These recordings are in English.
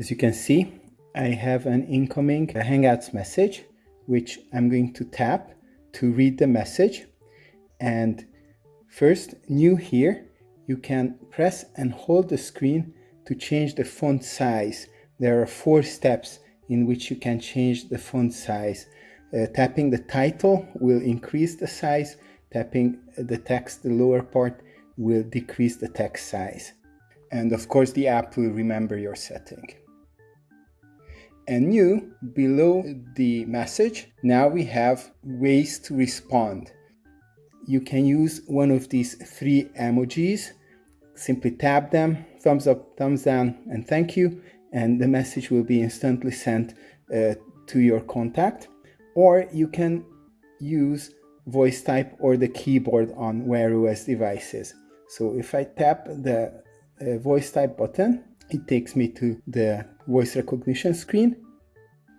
As you can see, I have an incoming Hangouts message, which I'm going to tap to read the message. And first, new here, you can press and hold the screen to change the font size. There are four steps in which you can change the font size. Uh, tapping the title will increase the size, tapping the text, the lower part, will decrease the text size. And of course, the app will remember your setting. And new, below the message, now we have ways to respond. You can use one of these three emojis. Simply tap them, thumbs up, thumbs down, and thank you, and the message will be instantly sent uh, to your contact. Or you can use voice type or the keyboard on Wear OS devices. So if I tap the uh, voice type button, it takes me to the voice recognition screen.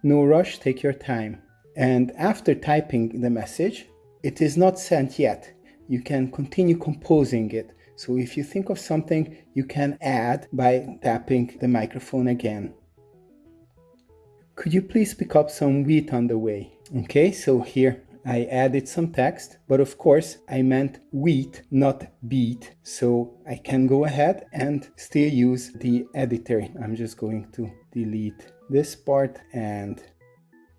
No rush, take your time. And after typing the message, it is not sent yet. You can continue composing it. So if you think of something, you can add by tapping the microphone again. Could you please pick up some wheat on the way? Okay, so here I added some text, but of course I meant wheat, not beat. So I can go ahead and still use the editor. I'm just going to delete this part and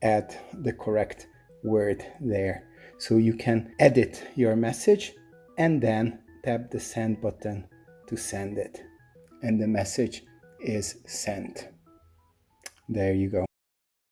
add the correct word there. So you can edit your message and then tap the send button to send it. And the message is sent. There you go.